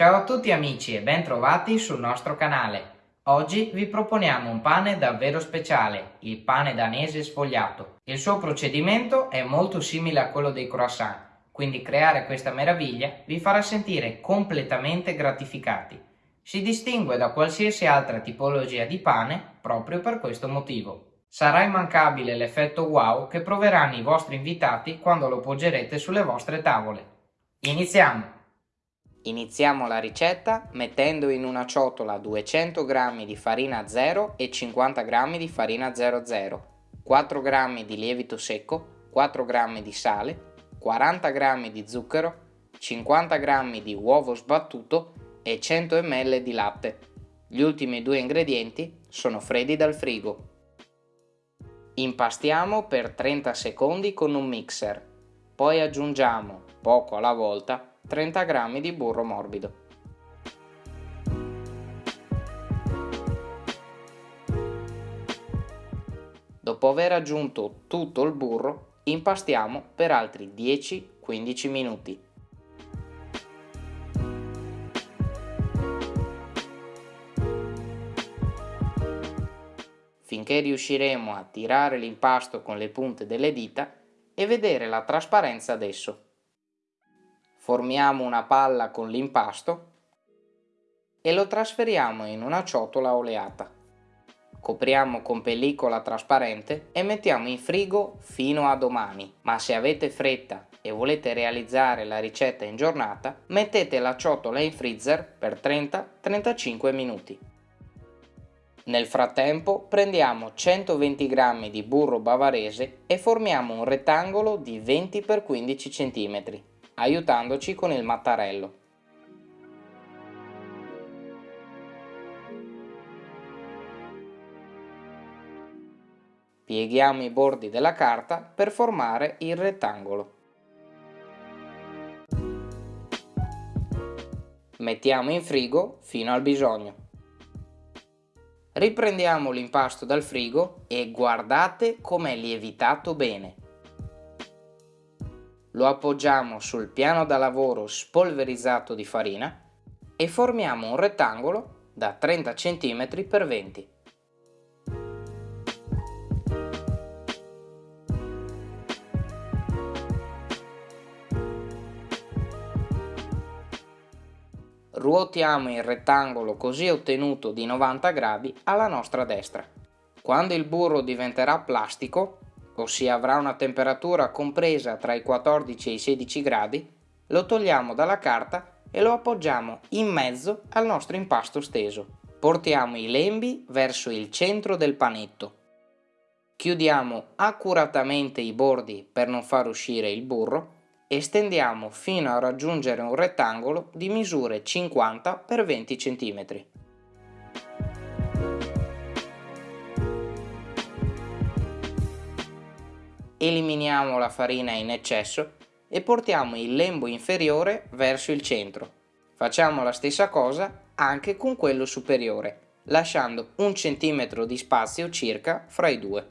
Ciao a tutti amici e ben trovati sul nostro canale. Oggi vi proponiamo un pane davvero speciale, il pane danese sfogliato. Il suo procedimento è molto simile a quello dei croissant, quindi creare questa meraviglia vi farà sentire completamente gratificati. Si distingue da qualsiasi altra tipologia di pane proprio per questo motivo. Sarà immancabile l'effetto wow che proveranno i vostri invitati quando lo poggerete sulle vostre tavole. Iniziamo! Iniziamo la ricetta mettendo in una ciotola 200 g di farina 0 e 50 g di farina 00, 4 g di lievito secco, 4 g di sale, 40 g di zucchero, 50 g di uovo sbattuto e 100 ml di latte. Gli ultimi due ingredienti sono freddi dal frigo. Impastiamo per 30 secondi con un mixer, poi aggiungiamo, poco alla volta, 30 g di burro morbido. Dopo aver aggiunto tutto il burro, impastiamo per altri 10-15 minuti. finché riusciremo a tirare l'impasto con le punte delle dita e vedere la trasparenza d'esso. Formiamo una palla con l'impasto e lo trasferiamo in una ciotola oleata. Copriamo con pellicola trasparente e mettiamo in frigo fino a domani, ma se avete fretta e volete realizzare la ricetta in giornata, mettete la ciotola in freezer per 30-35 minuti. Nel frattempo prendiamo 120 g di burro bavarese e formiamo un rettangolo di 20 x 15 cm, aiutandoci con il mattarello. Pieghiamo i bordi della carta per formare il rettangolo. Mettiamo in frigo fino al bisogno. Riprendiamo l'impasto dal frigo e guardate com'è lievitato bene. Lo appoggiamo sul piano da lavoro spolverizzato di farina e formiamo un rettangolo da 30 cm x 20 ruotiamo il rettangolo così ottenuto di 90 gradi alla nostra destra. Quando il burro diventerà plastico, ossia avrà una temperatura compresa tra i 14 e i 16 gradi, lo togliamo dalla carta e lo appoggiamo in mezzo al nostro impasto steso. Portiamo i lembi verso il centro del panetto. Chiudiamo accuratamente i bordi per non far uscire il burro estendiamo fino a raggiungere un rettangolo di misure 50 x 20 cm. Eliminiamo la farina in eccesso e portiamo il lembo inferiore verso il centro. Facciamo la stessa cosa anche con quello superiore, lasciando un centimetro di spazio circa fra i due.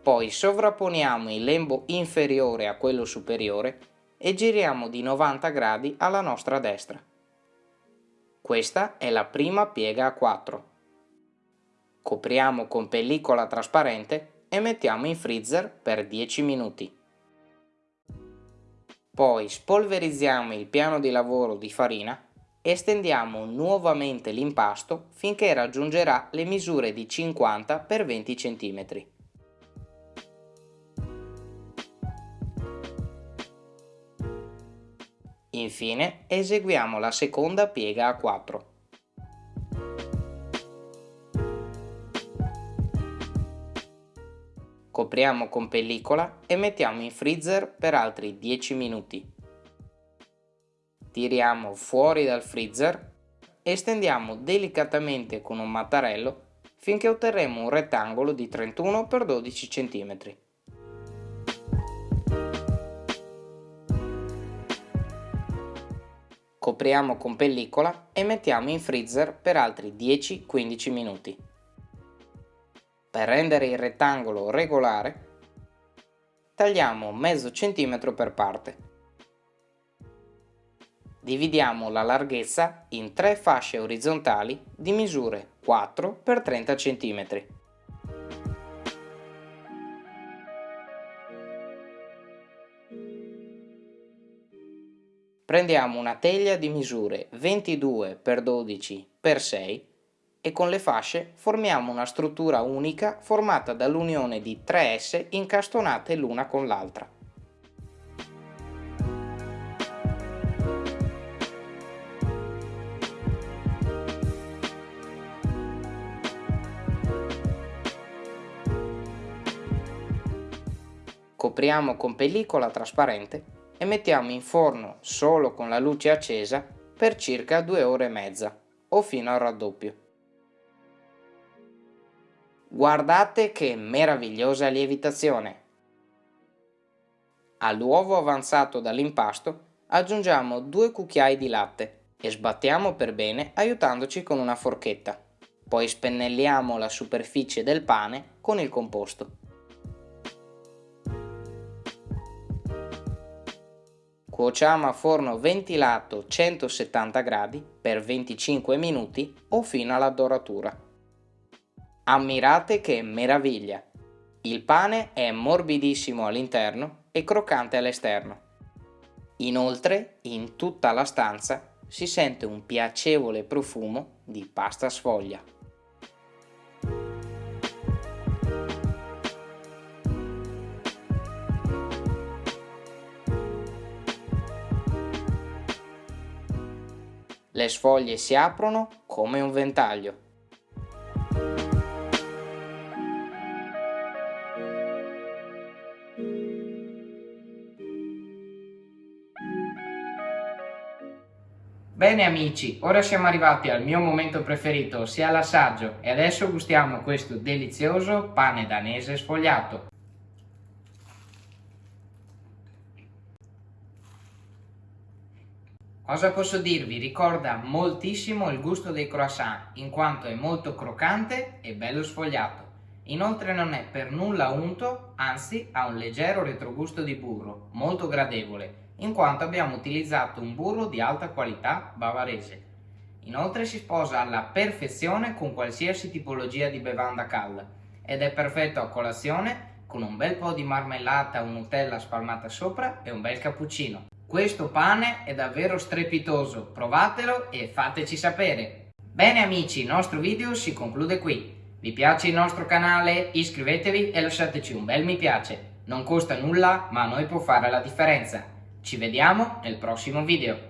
Poi sovrapponiamo il lembo inferiore a quello superiore e giriamo di 90 gradi alla nostra destra. Questa è la prima piega a 4. Copriamo con pellicola trasparente e mettiamo in freezer per 10 minuti. Poi spolverizziamo il piano di lavoro di farina e stendiamo nuovamente l'impasto finché raggiungerà le misure di 50 x 20 cm. Infine eseguiamo la seconda piega a 4. Copriamo con pellicola e mettiamo in freezer per altri 10 minuti. Tiriamo fuori dal freezer e stendiamo delicatamente con un mattarello finché otterremo un rettangolo di 31 x 12 cm. copriamo con pellicola e mettiamo in freezer per altri 10-15 minuti. Per rendere il rettangolo regolare, tagliamo mezzo centimetro per parte. Dividiamo la larghezza in tre fasce orizzontali di misure 4 x 30 cm. Prendiamo una teglia di misure 22 x 12 x 6 e con le fasce formiamo una struttura unica formata dall'unione di tre S incastonate l'una con l'altra. Copriamo con pellicola trasparente e mettiamo in forno solo con la luce accesa per circa 2 ore e mezza o fino al raddoppio. Guardate che meravigliosa lievitazione! All'uovo avanzato dall'impasto aggiungiamo due cucchiai di latte e sbattiamo per bene aiutandoci con una forchetta. Poi spennelliamo la superficie del pane con il composto. Cuociamo a forno ventilato 170 gradi per 25 minuti o fino alla doratura. Ammirate che meraviglia! Il pane è morbidissimo all'interno e croccante all'esterno. Inoltre, in tutta la stanza si sente un piacevole profumo di pasta sfoglia. Le sfoglie si aprono come un ventaglio Bene amici, ora siamo arrivati al mio momento preferito, ossia l'assaggio, e adesso gustiamo questo delizioso pane danese sfogliato. Cosa posso dirvi? Ricorda moltissimo il gusto dei croissant, in quanto è molto croccante e bello sfogliato. Inoltre non è per nulla unto, anzi ha un leggero retrogusto di burro, molto gradevole, in quanto abbiamo utilizzato un burro di alta qualità bavarese. Inoltre si sposa alla perfezione con qualsiasi tipologia di bevanda calda ed è perfetto a colazione con un bel po' di marmellata o Nutella spalmata sopra e un bel cappuccino. Questo pane è davvero strepitoso, provatelo e fateci sapere. Bene amici, il nostro video si conclude qui. Vi piace il nostro canale? Iscrivetevi e lasciateci un bel mi piace. Non costa nulla, ma a noi può fare la differenza. Ci vediamo nel prossimo video.